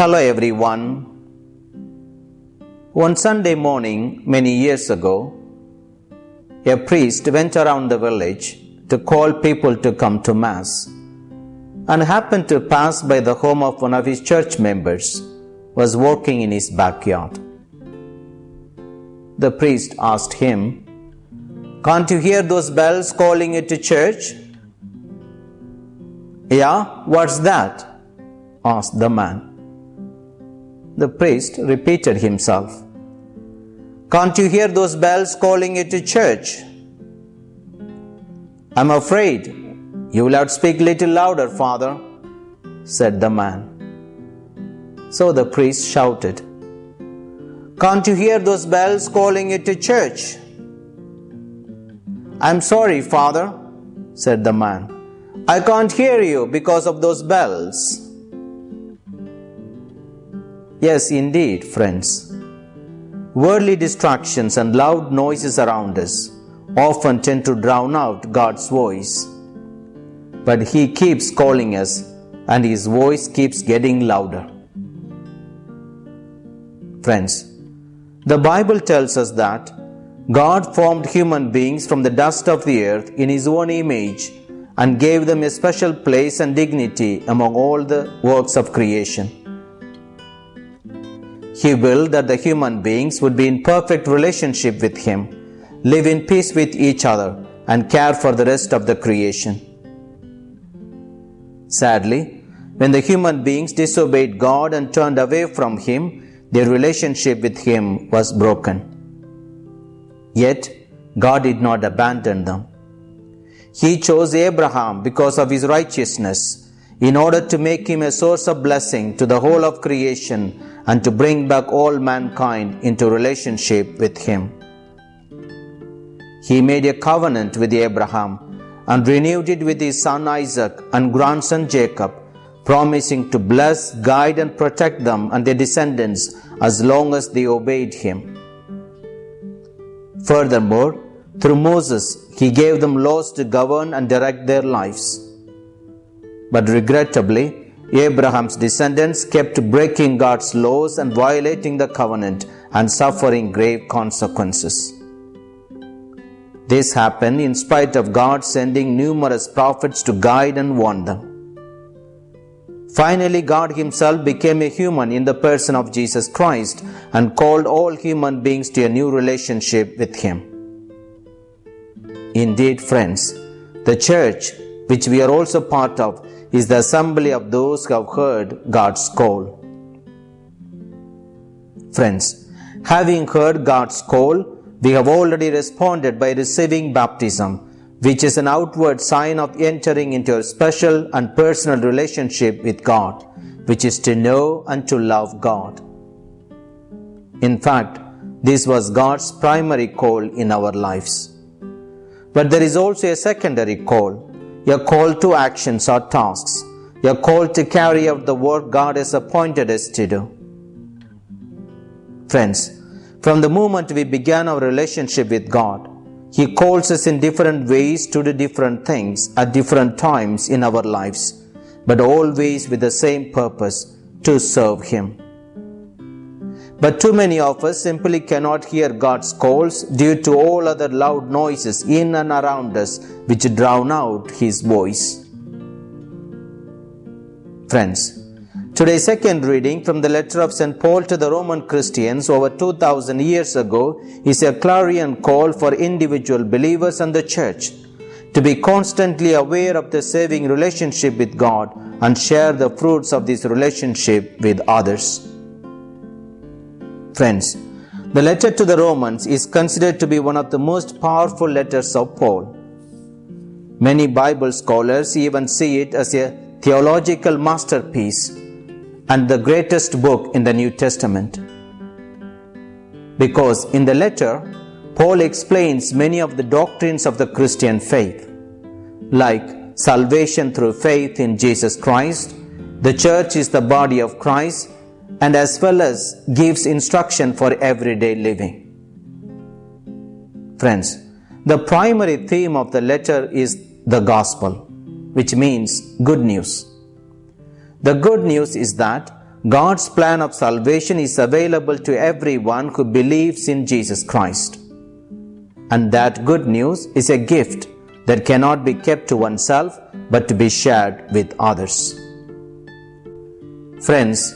Hello everyone. One Sunday morning, many years ago, a priest went around the village to call people to come to Mass and happened to pass by the home of one of his church members was working in his backyard. The priest asked him, Can't you hear those bells calling you to church? Yeah, what's that? asked the man. The priest repeated himself. Can't you hear those bells calling you to church? I'm afraid you will have to speak a little louder, father, said the man. So the priest shouted, Can't you hear those bells calling you to church? I'm sorry, father, said the man. I can't hear you because of those bells. Yes, indeed, friends. Worldly distractions and loud noises around us often tend to drown out God's voice. But He keeps calling us, and His voice keeps getting louder. Friends, the Bible tells us that God formed human beings from the dust of the earth in His own image and gave them a special place and dignity among all the works of creation. He willed that the human beings would be in perfect relationship with Him, live in peace with each other, and care for the rest of the creation. Sadly, when the human beings disobeyed God and turned away from Him, their relationship with Him was broken. Yet, God did not abandon them. He chose Abraham because of his righteousness in order to make him a source of blessing to the whole of creation and to bring back all mankind into relationship with him. He made a covenant with Abraham and renewed it with his son Isaac and grandson Jacob, promising to bless, guide, and protect them and their descendants as long as they obeyed him. Furthermore, through Moses, he gave them laws to govern and direct their lives. But regrettably, Abraham's descendants kept breaking God's laws and violating the covenant and suffering grave consequences. This happened in spite of God sending numerous prophets to guide and warn them. Finally, God Himself became a human in the person of Jesus Christ and called all human beings to a new relationship with Him. Indeed, friends, the church, which we are also part of, is the assembly of those who have heard God's call. Friends, having heard God's call, we have already responded by receiving baptism, which is an outward sign of entering into a special and personal relationship with God, which is to know and to love God. In fact, this was God's primary call in our lives. But there is also a secondary call, a call to actions or tasks, Your call to carry out the work God has appointed us to do. Friends, from the moment we began our relationship with God, He calls us in different ways to do different things at different times in our lives, but always with the same purpose to serve Him. But too many of us simply cannot hear God's calls due to all other loud noises in and around us which drown out His voice. Friends, today's second reading from the letter of St. Paul to the Roman Christians over 2000 years ago is a clarion call for individual believers and the church to be constantly aware of the saving relationship with God and share the fruits of this relationship with others. Friends, the letter to the Romans is considered to be one of the most powerful letters of Paul. Many Bible scholars even see it as a theological masterpiece and the greatest book in the New Testament. Because in the letter, Paul explains many of the doctrines of the Christian faith, like salvation through faith in Jesus Christ, the church is the body of Christ, and as well as gives instruction for everyday living. Friends, the primary theme of the letter is the gospel, which means good news. The good news is that God's plan of salvation is available to everyone who believes in Jesus Christ. And that good news is a gift that cannot be kept to oneself but to be shared with others. Friends,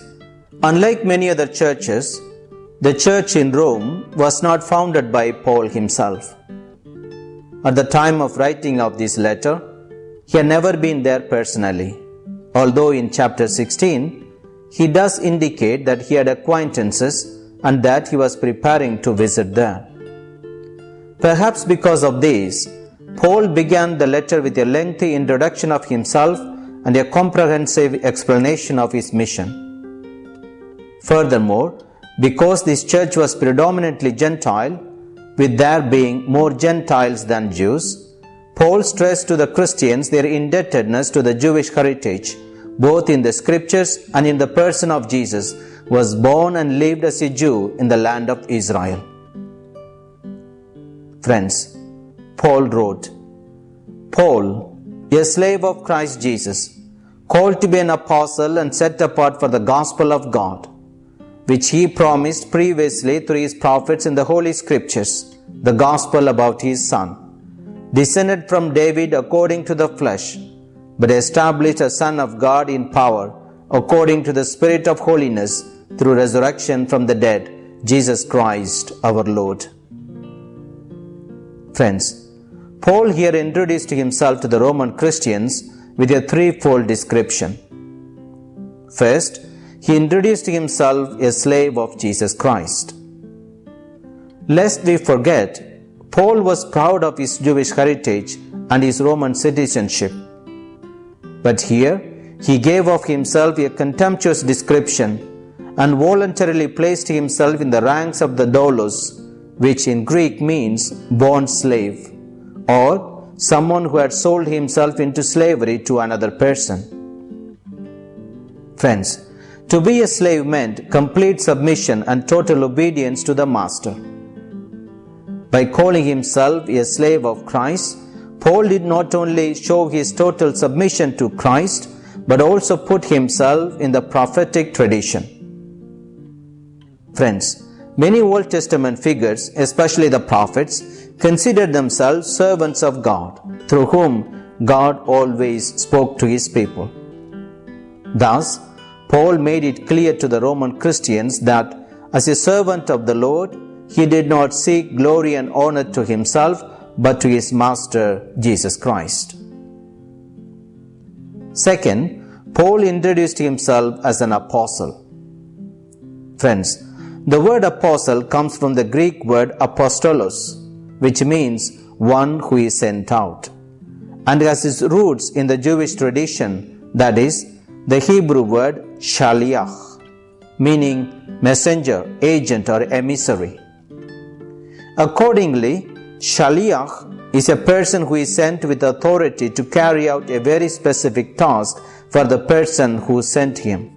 unlike many other churches, the church in Rome was not founded by Paul himself. At the time of writing of this letter, he had never been there personally, although in chapter 16, he does indicate that he had acquaintances and that he was preparing to visit there. Perhaps because of this, Paul began the letter with a lengthy introduction of himself and a comprehensive explanation of his mission. Furthermore, because this church was predominantly Gentile, with there being more Gentiles than Jews, Paul stressed to the Christians their indebtedness to the Jewish heritage both in the scriptures and in the person of Jesus, was born and lived as a Jew in the land of Israel. Friends, Paul wrote, Paul, a slave of Christ Jesus, called to be an apostle and set apart for the gospel of God, which he promised previously through his prophets in the Holy Scriptures, the gospel about his Son, descended from David according to the flesh but established a Son of God in power, according to the Spirit of holiness, through resurrection from the dead, Jesus Christ our Lord. Friends, Paul here introduced himself to the Roman Christians with a threefold description. First, he introduced himself a slave of Jesus Christ. Lest we forget, Paul was proud of his Jewish heritage and his Roman citizenship. But here he gave of himself a contemptuous description and voluntarily placed himself in the ranks of the doulos, which in Greek means bond slave, or someone who had sold himself into slavery to another person. Friends, to be a slave meant complete submission and total obedience to the master. By calling himself a slave of Christ, Paul did not only show his total submission to Christ, but also put himself in the prophetic tradition. Friends, many Old Testament figures, especially the prophets, considered themselves servants of God, through whom God always spoke to his people. Thus, Paul made it clear to the Roman Christians that as a servant of the Lord, he did not seek glory and honor to himself, but to his master Jesus Christ. Second, Paul introduced himself as an apostle. Friends, the word apostle comes from the Greek word apostolos, which means one who is sent out, and has its roots in the Jewish tradition, that is, the Hebrew word shaliach, meaning messenger, agent, or emissary. Accordingly, Shaliach is a person who is sent with authority to carry out a very specific task for the person who sent him.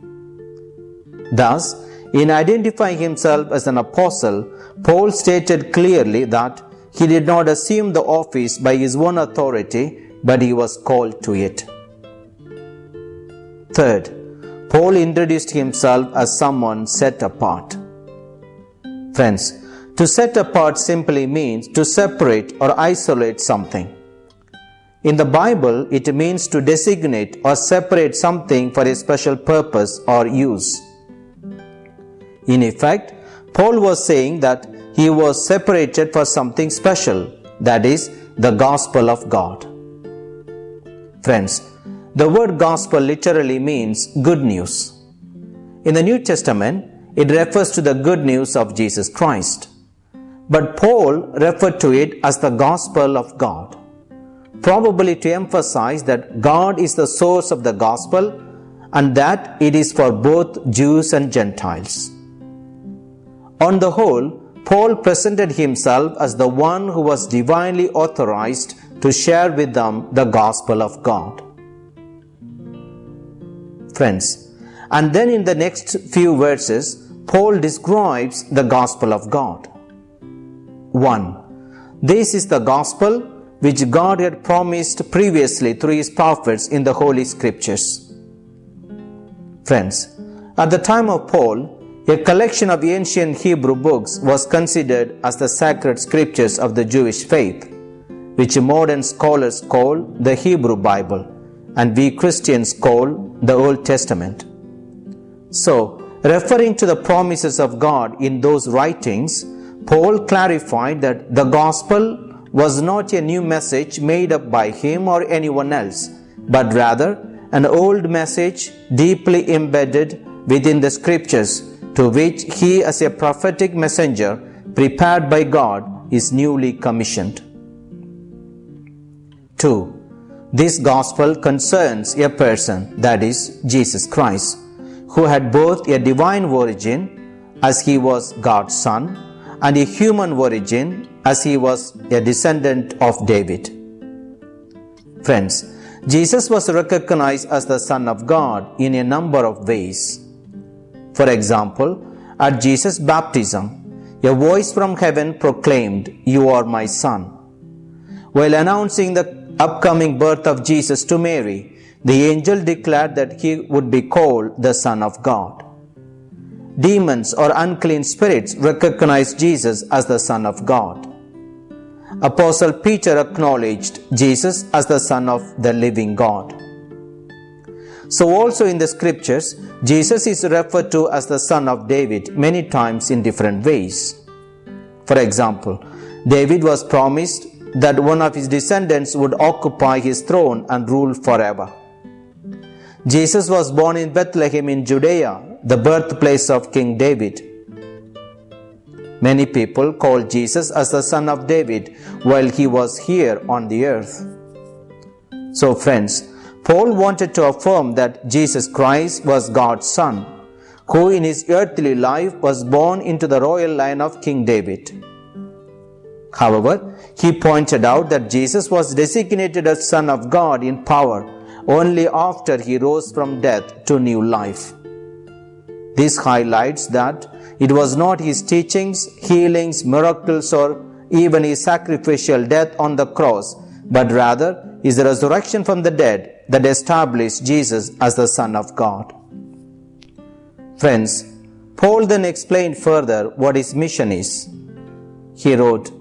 Thus, in identifying himself as an apostle, Paul stated clearly that he did not assume the office by his own authority, but he was called to it. Third, Paul introduced himself as someone set apart. Friends, to set apart simply means to separate or isolate something. In the Bible, it means to designate or separate something for a special purpose or use. In effect, Paul was saying that he was separated for something special, that is, the gospel of God. Friends, the word gospel literally means good news. In the New Testament, it refers to the good news of Jesus Christ. But Paul referred to it as the gospel of God, probably to emphasize that God is the source of the gospel and that it is for both Jews and Gentiles. On the whole, Paul presented himself as the one who was divinely authorized to share with them the gospel of God. Friends, and then in the next few verses, Paul describes the gospel of God. 1. This is the gospel which God had promised previously through his prophets in the Holy Scriptures. Friends, At the time of Paul, a collection of ancient Hebrew books was considered as the sacred scriptures of the Jewish faith, which modern scholars call the Hebrew Bible and we Christians call the Old Testament. So, referring to the promises of God in those writings, Paul clarified that the gospel was not a new message made up by him or anyone else, but rather an old message deeply embedded within the scriptures to which he as a prophetic messenger prepared by God is newly commissioned. 2. This gospel concerns a person, that is, Jesus Christ, who had both a divine origin, as he was God's Son, and a human origin, as he was a descendant of David. Friends, Jesus was recognized as the Son of God in a number of ways. For example, at Jesus' baptism, a voice from heaven proclaimed, You are my Son. While announcing the upcoming birth of Jesus to Mary, the angel declared that he would be called the Son of God. Demons or unclean spirits recognized Jesus as the Son of God. Apostle Peter acknowledged Jesus as the Son of the living God. So, also in the scriptures, Jesus is referred to as the Son of David many times in different ways. For example, David was promised that one of his descendants would occupy his throne and rule forever. Jesus was born in Bethlehem in Judea, the birthplace of King David. Many people call Jesus as the son of David while he was here on the earth. So, friends, Paul wanted to affirm that Jesus Christ was God's son, who in his earthly life was born into the royal line of King David. However, he pointed out that Jesus was designated as Son of God in power only after he rose from death to new life. This highlights that it was not his teachings, healings, miracles, or even his sacrificial death on the cross, but rather his resurrection from the dead that established Jesus as the Son of God. Friends, Paul then explained further what his mission is. He wrote,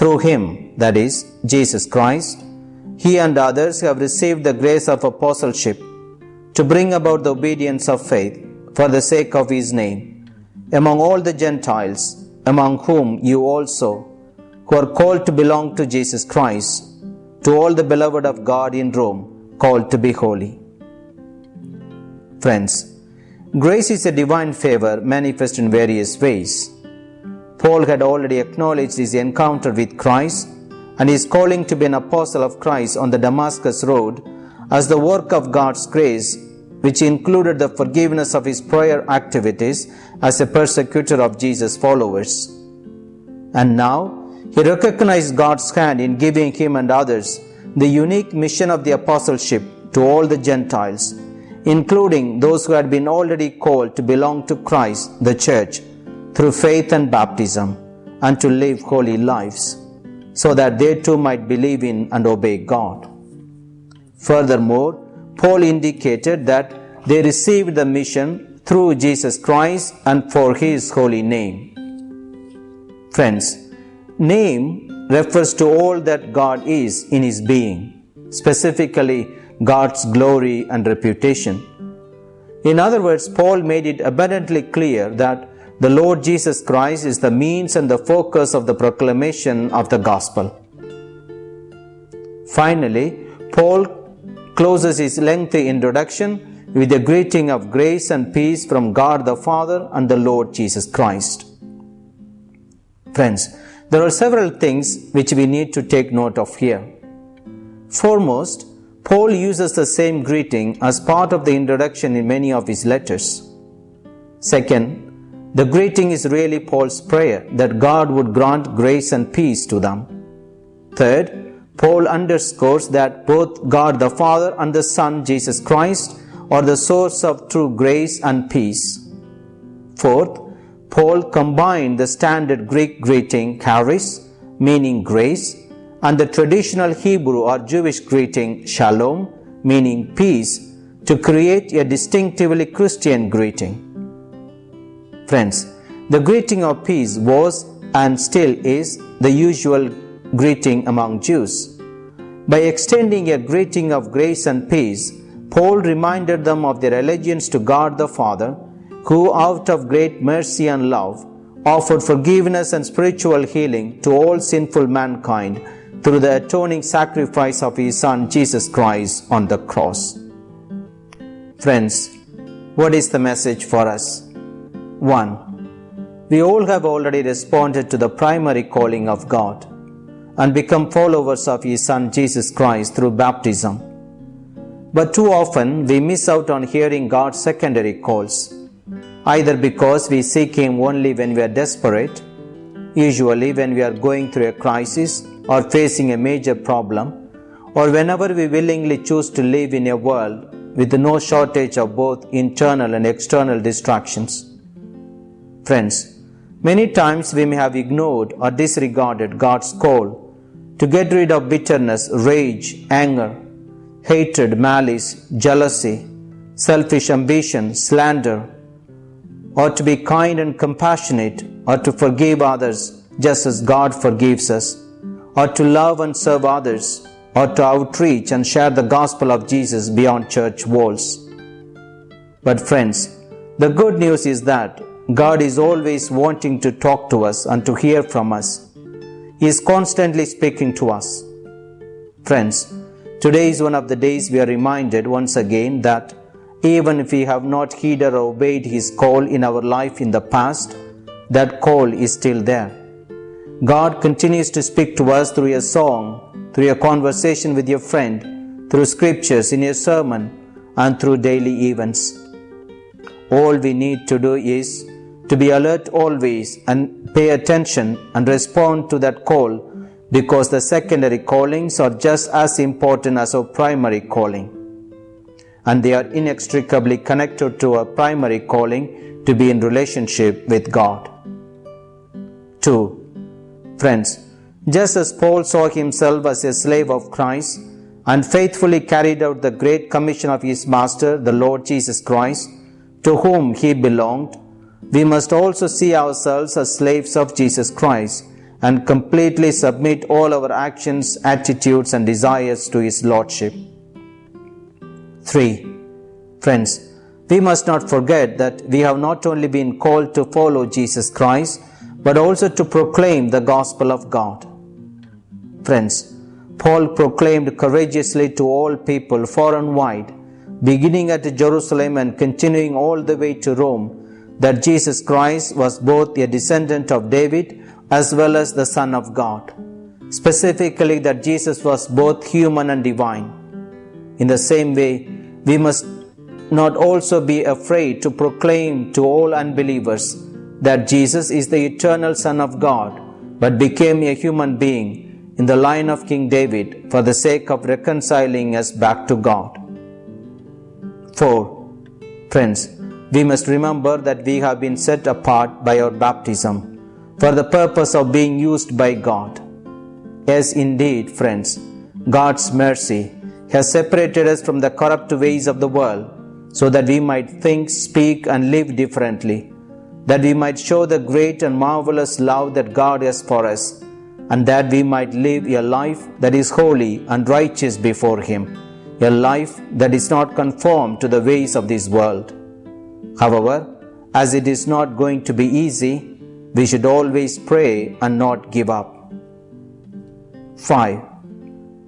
through him, that is, Jesus Christ, he and others have received the grace of apostleship to bring about the obedience of faith for the sake of his name among all the Gentiles, among whom you also, who are called to belong to Jesus Christ, to all the beloved of God in Rome, called to be holy. Friends, grace is a divine favor manifest in various ways. Paul had already acknowledged his encounter with Christ and his calling to be an apostle of Christ on the Damascus road as the work of God's grace, which included the forgiveness of his prior activities as a persecutor of Jesus' followers. And now, he recognized God's hand in giving him and others the unique mission of the apostleship to all the Gentiles, including those who had been already called to belong to Christ, the church, through faith and baptism and to live holy lives so that they too might believe in and obey God. Furthermore, Paul indicated that they received the mission through Jesus Christ and for his holy name. Friends, name refers to all that God is in his being, specifically God's glory and reputation. In other words, Paul made it abundantly clear that the Lord Jesus Christ is the means and the focus of the proclamation of the gospel. Finally, Paul closes his lengthy introduction with a greeting of grace and peace from God the Father and the Lord Jesus Christ. Friends, there are several things which we need to take note of here. Foremost, Paul uses the same greeting as part of the introduction in many of his letters. Second, the greeting is really Paul's prayer that God would grant grace and peace to them. Third, Paul underscores that both God the Father and the Son Jesus Christ are the source of true grace and peace. Fourth, Paul combined the standard Greek greeting charis, meaning grace, and the traditional Hebrew or Jewish greeting shalom, meaning peace, to create a distinctively Christian greeting. Friends, the greeting of peace was and still is the usual greeting among Jews. By extending a greeting of grace and peace, Paul reminded them of their allegiance to God the Father, who, out of great mercy and love, offered forgiveness and spiritual healing to all sinful mankind through the atoning sacrifice of His Son Jesus Christ on the cross. Friends, what is the message for us? 1. We all have already responded to the primary calling of God and become followers of His Son Jesus Christ through baptism. But too often we miss out on hearing God's secondary calls, either because we seek Him only when we are desperate, usually when we are going through a crisis or facing a major problem, or whenever we willingly choose to live in a world with no shortage of both internal and external distractions. Friends, many times we may have ignored or disregarded God's call to get rid of bitterness, rage, anger, hatred, malice, jealousy, selfish ambition, slander, or to be kind and compassionate, or to forgive others just as God forgives us, or to love and serve others, or to outreach and share the gospel of Jesus beyond church walls. But, friends, the good news is that God is always wanting to talk to us and to hear from us he is constantly speaking to us. Friends, today is one of the days we are reminded once again that even if we have not heeded or obeyed His call in our life in the past, that call is still there. God continues to speak to us through a song, through a conversation with your friend, through scriptures in your sermon, and through daily events. All we need to do is to be alert always and pay attention and respond to that call because the secondary callings are just as important as our primary calling. And they are inextricably connected to our primary calling to be in relationship with God. 2. Friends, just as Paul saw himself as a slave of Christ and faithfully carried out the great commission of his master, the Lord Jesus Christ, to whom he belonged, we must also see ourselves as slaves of Jesus Christ and completely submit all our actions, attitudes, and desires to His Lordship. 3. Friends, we must not forget that we have not only been called to follow Jesus Christ, but also to proclaim the gospel of God. Friends, Paul proclaimed courageously to all people far and wide, beginning at Jerusalem and continuing all the way to Rome that Jesus Christ was both a descendant of David as well as the Son of God. Specifically, that Jesus was both human and divine. In the same way, we must not also be afraid to proclaim to all unbelievers that Jesus is the eternal Son of God, but became a human being in the line of King David for the sake of reconciling us back to God. 4. Friends, we must remember that we have been set apart by our baptism for the purpose of being used by God. Yes, indeed, friends, God's mercy has separated us from the corrupt ways of the world so that we might think, speak, and live differently, that we might show the great and marvelous love that God has for us, and that we might live a life that is holy and righteous before Him, a life that is not conformed to the ways of this world. However, as it is not going to be easy, we should always pray and not give up. 5.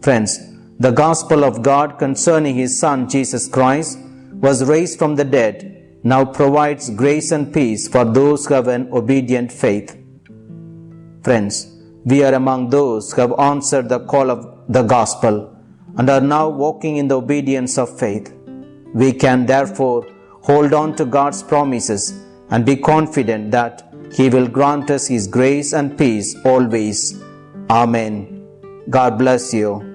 Friends, the gospel of God concerning His Son Jesus Christ was raised from the dead, now provides grace and peace for those who have an obedient faith. Friends, we are among those who have answered the call of the gospel and are now walking in the obedience of faith. We can therefore hold on to God's promises and be confident that He will grant us His grace and peace always. Amen. God bless you.